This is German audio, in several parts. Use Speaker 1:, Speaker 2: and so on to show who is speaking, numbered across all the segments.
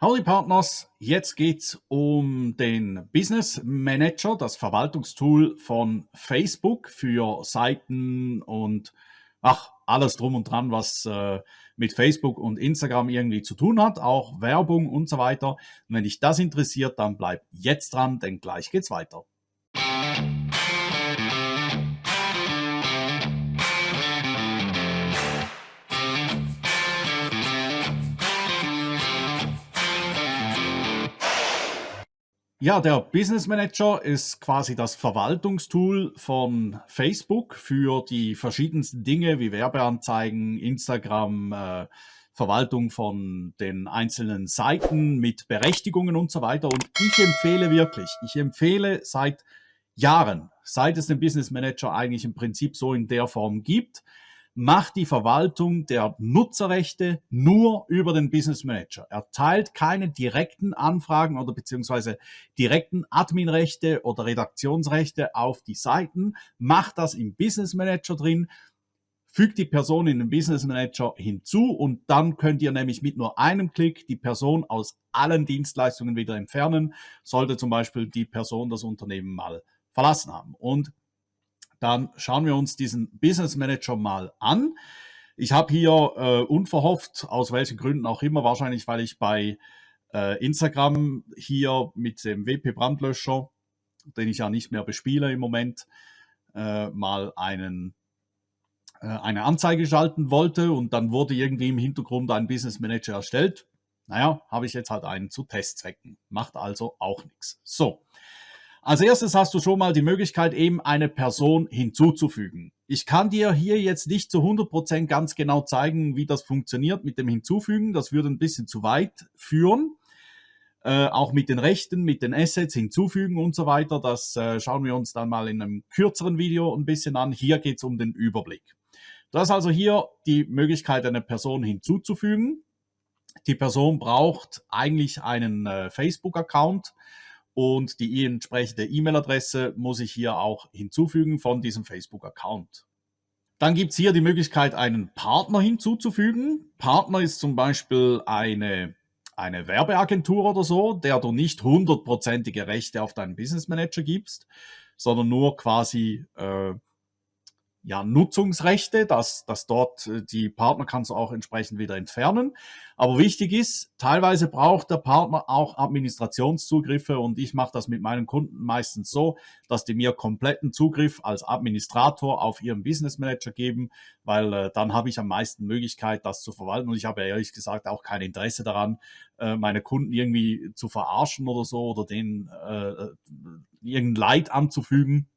Speaker 1: Howdy Partners, jetzt geht's um den Business Manager, das Verwaltungstool von Facebook für Seiten und ach, alles drum und dran, was äh, mit Facebook und Instagram irgendwie zu tun hat, auch Werbung und so weiter. Und wenn dich das interessiert, dann bleib jetzt dran, denn gleich geht's weiter. Ja, der Business Manager ist quasi das Verwaltungstool von Facebook für die verschiedensten Dinge wie Werbeanzeigen, Instagram, äh, Verwaltung von den einzelnen Seiten mit Berechtigungen und so weiter. Und ich empfehle wirklich, ich empfehle seit Jahren, seit es den Business Manager eigentlich im Prinzip so in der Form gibt, macht die Verwaltung der Nutzerrechte nur über den Business Manager. Er teilt keine direkten Anfragen oder beziehungsweise direkten Adminrechte oder Redaktionsrechte auf die Seiten, macht das im Business Manager drin, fügt die Person in den Business Manager hinzu und dann könnt ihr nämlich mit nur einem Klick die Person aus allen Dienstleistungen wieder entfernen, sollte zum Beispiel die Person das Unternehmen mal verlassen haben. Und dann schauen wir uns diesen Business Manager mal an. Ich habe hier äh, unverhofft, aus welchen Gründen auch immer, wahrscheinlich weil ich bei äh, Instagram hier mit dem WP Brandlöscher, den ich ja nicht mehr bespiele im Moment, äh, mal einen, äh, eine Anzeige schalten wollte und dann wurde irgendwie im Hintergrund ein Business Manager erstellt. Naja, habe ich jetzt halt einen zu Testzwecken. Macht also auch nichts. So, als erstes hast du schon mal die Möglichkeit, eben eine Person hinzuzufügen. Ich kann dir hier jetzt nicht zu 100% ganz genau zeigen, wie das funktioniert mit dem Hinzufügen. Das würde ein bisschen zu weit führen. Äh, auch mit den Rechten, mit den Assets hinzufügen und so weiter. Das äh, schauen wir uns dann mal in einem kürzeren Video ein bisschen an. Hier geht es um den Überblick. Du hast also hier die Möglichkeit, eine Person hinzuzufügen. Die Person braucht eigentlich einen äh, Facebook-Account und die entsprechende E-Mail-Adresse muss ich hier auch hinzufügen von diesem Facebook-Account. Dann gibt es hier die Möglichkeit, einen Partner hinzuzufügen. Partner ist zum Beispiel eine, eine Werbeagentur oder so, der du nicht hundertprozentige Rechte auf deinen Business Manager gibst, sondern nur quasi äh, ja, Nutzungsrechte, dass, dass dort äh, die Partner kannst du auch entsprechend wieder entfernen. Aber wichtig ist, teilweise braucht der Partner auch Administrationszugriffe und ich mache das mit meinen Kunden meistens so, dass die mir kompletten Zugriff als Administrator auf ihren Business Manager geben, weil äh, dann habe ich am meisten Möglichkeit, das zu verwalten und ich habe ehrlich gesagt auch kein Interesse daran, äh, meine Kunden irgendwie zu verarschen oder so oder denen äh, äh irgendein Leid anzufügen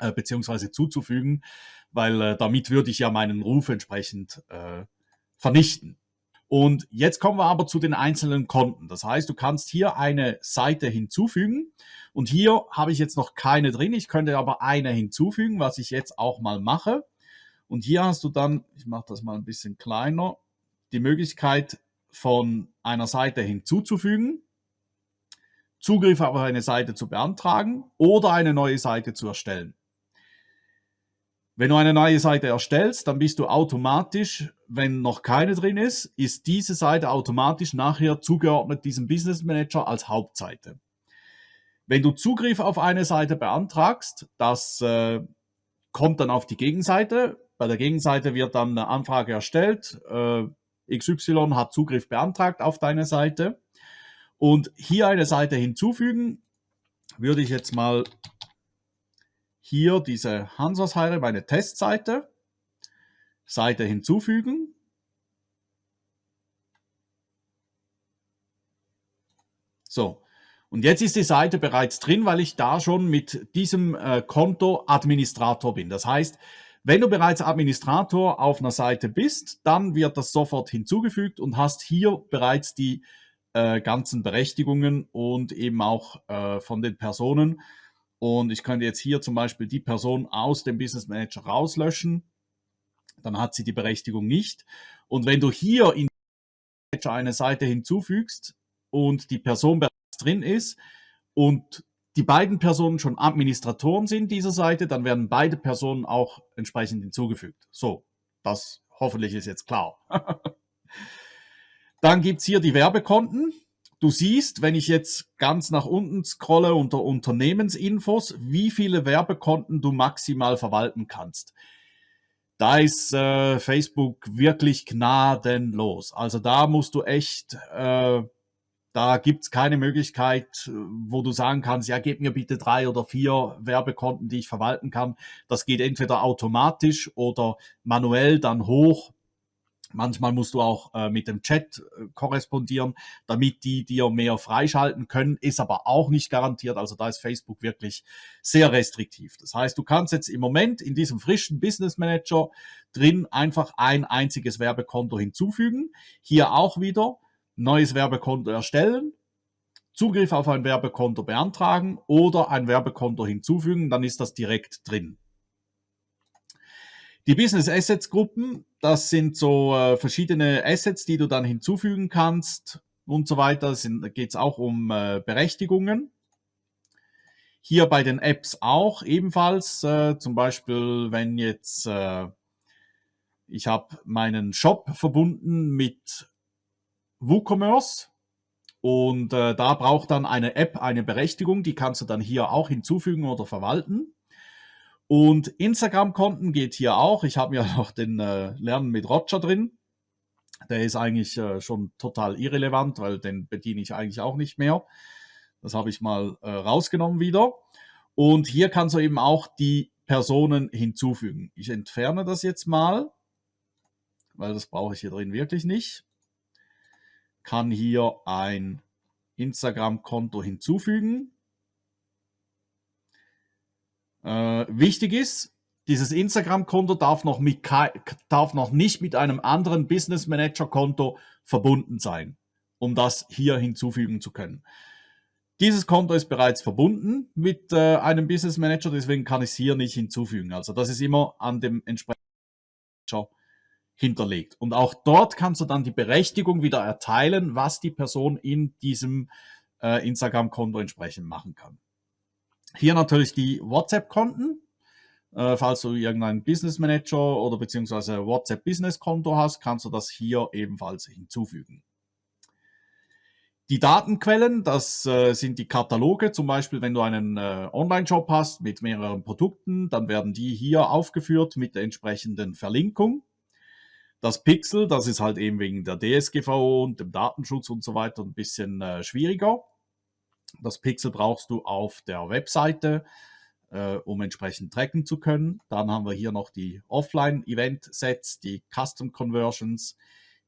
Speaker 1: äh, beziehungsweise zuzufügen, weil äh, damit würde ich ja meinen Ruf entsprechend äh, vernichten. Und jetzt kommen wir aber zu den einzelnen Konten. Das heißt, du kannst hier eine Seite hinzufügen und hier habe ich jetzt noch keine drin. Ich könnte aber eine hinzufügen, was ich jetzt auch mal mache. Und hier hast du dann, ich mache das mal ein bisschen kleiner, die Möglichkeit von einer Seite hinzuzufügen, Zugriff auf eine Seite zu beantragen oder eine neue Seite zu erstellen. Wenn du eine neue Seite erstellst, dann bist du automatisch, wenn noch keine drin ist, ist diese Seite automatisch nachher zugeordnet diesem Business Manager als Hauptseite. Wenn du Zugriff auf eine Seite beantragst, das äh, kommt dann auf die Gegenseite. Bei der Gegenseite wird dann eine Anfrage erstellt. Äh, XY hat Zugriff beantragt auf deine Seite. Und hier eine Seite hinzufügen, würde ich jetzt mal hier diese Hansas-Heire, meine Testseite, Seite hinzufügen. So, und jetzt ist die Seite bereits drin, weil ich da schon mit diesem äh, Konto Administrator bin. Das heißt, wenn du bereits Administrator auf einer Seite bist, dann wird das sofort hinzugefügt und hast hier bereits die äh, ganzen Berechtigungen und eben auch äh, von den Personen, und ich könnte jetzt hier zum Beispiel die Person aus dem Business Manager rauslöschen. Dann hat sie die Berechtigung nicht. Und wenn du hier in Manager eine Seite hinzufügst und die Person bereits drin ist und die beiden Personen schon Administratoren sind dieser Seite, dann werden beide Personen auch entsprechend hinzugefügt. So, das hoffentlich ist jetzt klar. dann gibt's hier die Werbekonten. Du siehst, wenn ich jetzt ganz nach unten scrolle unter Unternehmensinfos, wie viele Werbekonten du maximal verwalten kannst. Da ist äh, Facebook wirklich gnadenlos. Also da musst du echt, äh, da gibt's keine Möglichkeit, wo du sagen kannst, ja, gib mir bitte drei oder vier Werbekonten, die ich verwalten kann. Das geht entweder automatisch oder manuell dann hoch Manchmal musst du auch äh, mit dem Chat äh, korrespondieren, damit die dir mehr freischalten können, ist aber auch nicht garantiert. Also da ist Facebook wirklich sehr restriktiv. Das heißt, du kannst jetzt im Moment in diesem frischen Business Manager drin einfach ein einziges Werbekonto hinzufügen. Hier auch wieder neues Werbekonto erstellen, Zugriff auf ein Werbekonto beantragen oder ein Werbekonto hinzufügen, dann ist das direkt drin. Die Business Assets Gruppen, das sind so äh, verschiedene Assets, die du dann hinzufügen kannst und so weiter. Da geht es auch um äh, Berechtigungen. Hier bei den Apps auch ebenfalls. Äh, zum Beispiel, wenn jetzt äh, ich habe meinen Shop verbunden mit WooCommerce und äh, da braucht dann eine App eine Berechtigung. Die kannst du dann hier auch hinzufügen oder verwalten. Und Instagram-Konten geht hier auch. Ich habe ja noch den äh, Lernen mit Roger drin. Der ist eigentlich äh, schon total irrelevant, weil den bediene ich eigentlich auch nicht mehr. Das habe ich mal äh, rausgenommen wieder. Und hier kannst du eben auch die Personen hinzufügen. Ich entferne das jetzt mal, weil das brauche ich hier drin wirklich nicht. Kann hier ein Instagram-Konto hinzufügen. Äh, wichtig ist, dieses Instagram-Konto darf, noch darf noch nicht mit einem anderen Business Manager-Konto verbunden sein, um das hier hinzufügen zu können. Dieses Konto ist bereits verbunden mit äh, einem Business Manager, deswegen kann ich es hier nicht hinzufügen. Also das ist immer an dem entsprechenden Manager hinterlegt. Und auch dort kannst du dann die Berechtigung wieder erteilen, was die Person in diesem äh, Instagram-Konto entsprechend machen kann. Hier natürlich die WhatsApp-Konten. Äh, falls du irgendeinen Business Manager oder beziehungsweise WhatsApp Business Konto hast, kannst du das hier ebenfalls hinzufügen. Die Datenquellen, das äh, sind die Kataloge. Zum Beispiel, wenn du einen äh, Online-Shop hast mit mehreren Produkten, dann werden die hier aufgeführt mit der entsprechenden Verlinkung. Das Pixel, das ist halt eben wegen der DSGVO und dem Datenschutz und so weiter ein bisschen äh, schwieriger. Das Pixel brauchst du auf der Webseite, äh, um entsprechend tracken zu können. Dann haben wir hier noch die Offline-Event-Sets, die Custom Conversions,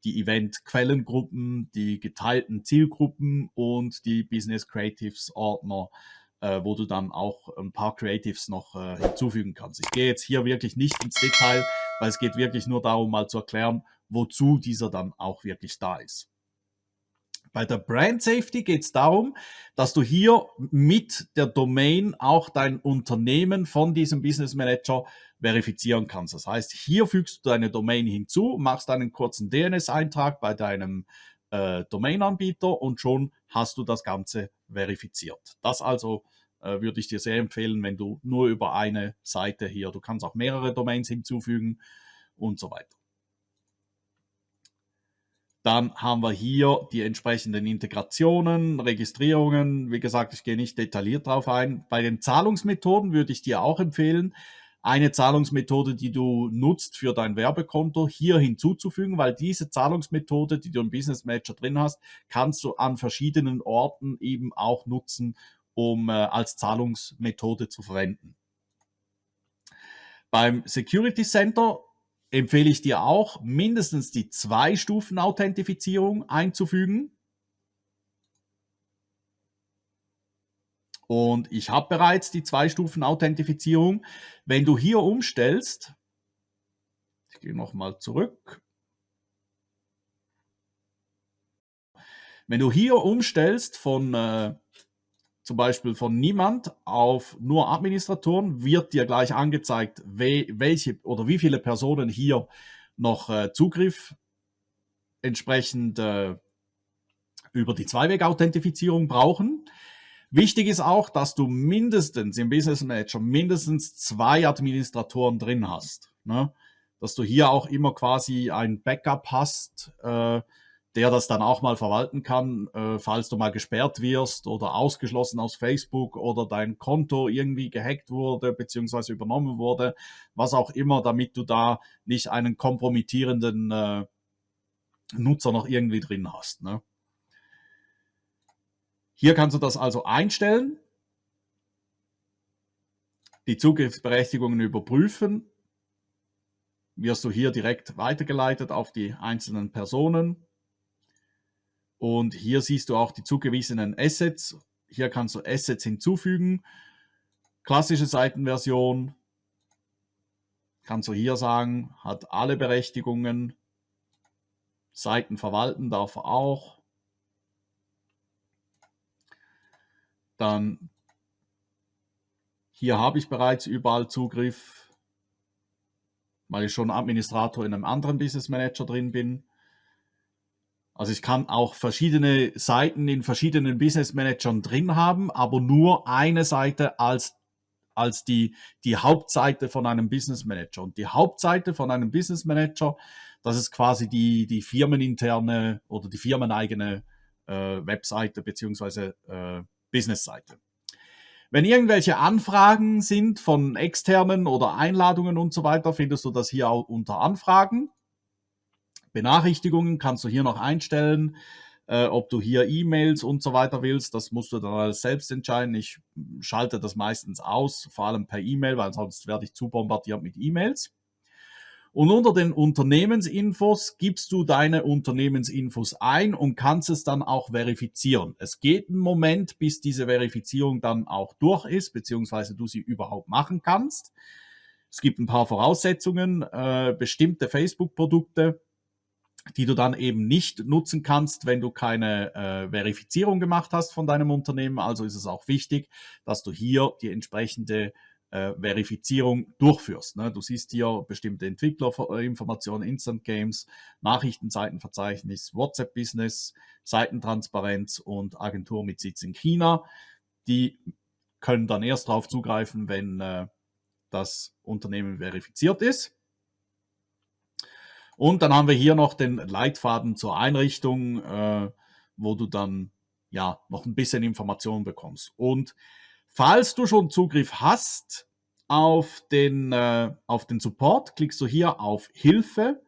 Speaker 1: die Event-Quellengruppen, die geteilten Zielgruppen und die Business Creatives Ordner, äh, wo du dann auch ein paar Creatives noch äh, hinzufügen kannst. Ich gehe jetzt hier wirklich nicht ins Detail, weil es geht wirklich nur darum, mal zu erklären, wozu dieser dann auch wirklich da ist. Bei der Brand Safety geht es darum, dass du hier mit der Domain auch dein Unternehmen von diesem Business Manager verifizieren kannst. Das heißt, hier fügst du deine Domain hinzu, machst einen kurzen DNS-Eintrag bei deinem äh, Domain-Anbieter und schon hast du das Ganze verifiziert. Das also äh, würde ich dir sehr empfehlen, wenn du nur über eine Seite hier, du kannst auch mehrere Domains hinzufügen und so weiter. Dann haben wir hier die entsprechenden Integrationen, Registrierungen. Wie gesagt, ich gehe nicht detailliert drauf ein. Bei den Zahlungsmethoden würde ich dir auch empfehlen, eine Zahlungsmethode, die du nutzt für dein Werbekonto, hier hinzuzufügen, weil diese Zahlungsmethode, die du im Business Manager drin hast, kannst du an verschiedenen Orten eben auch nutzen, um äh, als Zahlungsmethode zu verwenden. Beim Security Center empfehle ich dir auch, mindestens die Zwei-Stufen-Authentifizierung einzufügen. Und ich habe bereits die Zwei-Stufen-Authentifizierung. Wenn du hier umstellst, ich gehe nochmal zurück. Wenn du hier umstellst von äh, zum Beispiel von niemand auf nur Administratoren, wird dir gleich angezeigt, welche oder wie viele Personen hier noch äh, Zugriff entsprechend äh, über die Zweiweg-Authentifizierung brauchen. Wichtig ist auch, dass du mindestens im Business Manager mindestens zwei Administratoren drin hast. Ne? Dass du hier auch immer quasi ein Backup hast, äh, der das dann auch mal verwalten kann, äh, falls du mal gesperrt wirst oder ausgeschlossen aus Facebook oder dein Konto irgendwie gehackt wurde beziehungsweise übernommen wurde, was auch immer, damit du da nicht einen kompromittierenden äh, Nutzer noch irgendwie drin hast. Ne? Hier kannst du das also einstellen, die Zugriffsberechtigungen überprüfen, wirst du hier direkt weitergeleitet auf die einzelnen Personen und hier siehst du auch die zugewiesenen Assets. Hier kannst du Assets hinzufügen. Klassische Seitenversion kannst du hier sagen, hat alle Berechtigungen. Seiten verwalten darf er auch. Dann hier habe ich bereits überall Zugriff, weil ich schon Administrator in einem anderen Business Manager drin bin. Also ich kann auch verschiedene Seiten in verschiedenen Business Managern drin haben, aber nur eine Seite als, als die, die Hauptseite von einem Business Manager. Und die Hauptseite von einem Business Manager, das ist quasi die, die firmeninterne oder die firmeneigene äh, Webseite beziehungsweise äh, Business-Seite. Wenn irgendwelche Anfragen sind von externen oder Einladungen und so weiter, findest du das hier auch unter Anfragen. Benachrichtigungen kannst du hier noch einstellen, äh, ob du hier E-Mails und so weiter willst. Das musst du dann selbst entscheiden. Ich schalte das meistens aus, vor allem per E-Mail, weil sonst werde ich zu bombardiert mit E-Mails. Und unter den Unternehmensinfos gibst du deine Unternehmensinfos ein und kannst es dann auch verifizieren. Es geht einen Moment, bis diese Verifizierung dann auch durch ist, beziehungsweise du sie überhaupt machen kannst. Es gibt ein paar Voraussetzungen, äh, bestimmte Facebook-Produkte die du dann eben nicht nutzen kannst, wenn du keine äh, Verifizierung gemacht hast von deinem Unternehmen. Also ist es auch wichtig, dass du hier die entsprechende äh, Verifizierung durchführst. Ne? Du siehst hier bestimmte Entwicklerinformationen, Instant Games, Nachrichtenseitenverzeichnis, WhatsApp-Business, Seitentransparenz und Agentur mit Sitz in China. Die können dann erst darauf zugreifen, wenn äh, das Unternehmen verifiziert ist. Und dann haben wir hier noch den Leitfaden zur Einrichtung, äh, wo du dann ja noch ein bisschen Informationen bekommst. Und falls du schon Zugriff hast auf den, äh, auf den Support, klickst du hier auf Hilfe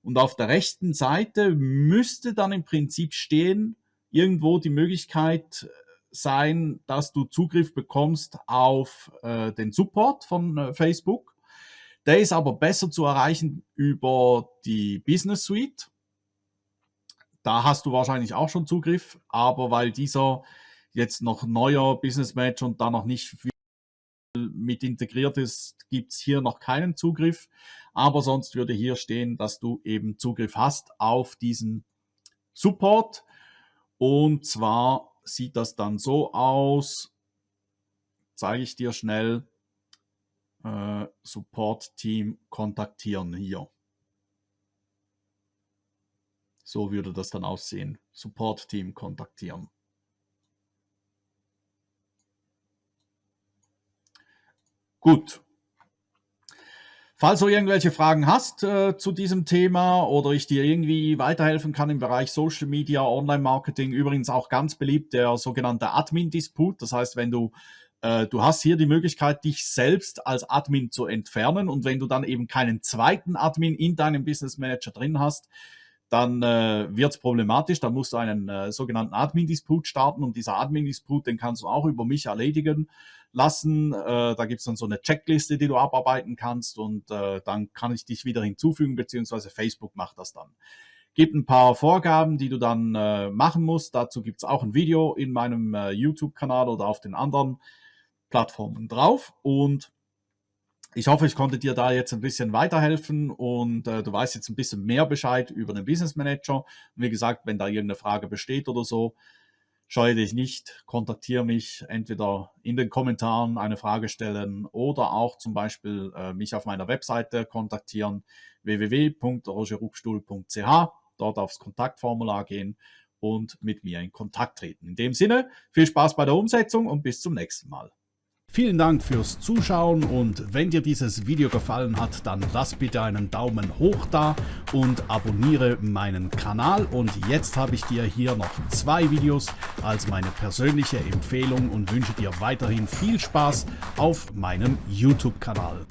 Speaker 1: und auf der rechten Seite müsste dann im Prinzip stehen, irgendwo die Möglichkeit sein, dass du Zugriff bekommst auf äh, den Support von äh, Facebook. Der ist aber besser zu erreichen über die Business Suite. Da hast du wahrscheinlich auch schon Zugriff, aber weil dieser jetzt noch neuer Business Manager und da noch nicht mit integriert ist, gibt es hier noch keinen Zugriff. Aber sonst würde hier stehen, dass du eben Zugriff hast auf diesen Support. Und zwar sieht das dann so aus, zeige ich dir schnell äh, Support-Team kontaktieren hier. So würde das dann aussehen. Support-Team kontaktieren. Gut. Falls du irgendwelche Fragen hast äh, zu diesem Thema oder ich dir irgendwie weiterhelfen kann im Bereich Social Media, Online-Marketing, übrigens auch ganz beliebt der sogenannte Admin-Disput. Das heißt, wenn du äh, du hast hier die Möglichkeit, dich selbst als Admin zu entfernen und wenn du dann eben keinen zweiten Admin in deinem Business Manager drin hast, dann äh, wird es problematisch. Dann musst du einen äh, sogenannten Admin-Disput starten und dieser Admin-Disput, den kannst du auch über mich erledigen lassen. Äh, da gibt es dann so eine Checkliste, die du abarbeiten kannst und äh, dann kann ich dich wieder hinzufügen, beziehungsweise Facebook macht das dann. Gibt ein paar Vorgaben, die du dann äh, machen musst. Dazu gibt es auch ein Video in meinem äh, YouTube-Kanal oder auf den anderen Plattformen drauf und ich hoffe, ich konnte dir da jetzt ein bisschen weiterhelfen und äh, du weißt jetzt ein bisschen mehr Bescheid über den Business Manager. Und wie gesagt, wenn da irgendeine Frage besteht oder so, scheue dich nicht, kontaktiere mich entweder in den Kommentaren eine Frage stellen oder auch zum Beispiel äh, mich auf meiner Webseite kontaktieren www.rogerruckstuhl.ch, dort aufs Kontaktformular gehen und mit mir in Kontakt treten. In dem Sinne, viel Spaß bei der Umsetzung und bis zum nächsten Mal. Vielen Dank fürs Zuschauen und wenn dir dieses Video gefallen hat, dann lass bitte einen Daumen hoch da und abonniere meinen Kanal. Und jetzt habe ich dir hier noch zwei Videos als meine persönliche Empfehlung und wünsche dir weiterhin viel Spaß auf meinem YouTube-Kanal.